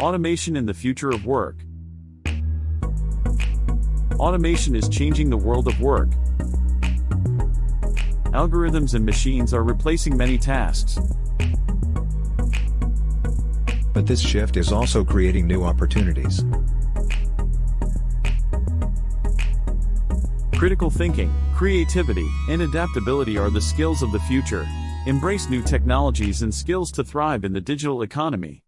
Automation in the future of work. Automation is changing the world of work. Algorithms and machines are replacing many tasks. But this shift is also creating new opportunities. Critical thinking, creativity, and adaptability are the skills of the future. Embrace new technologies and skills to thrive in the digital economy.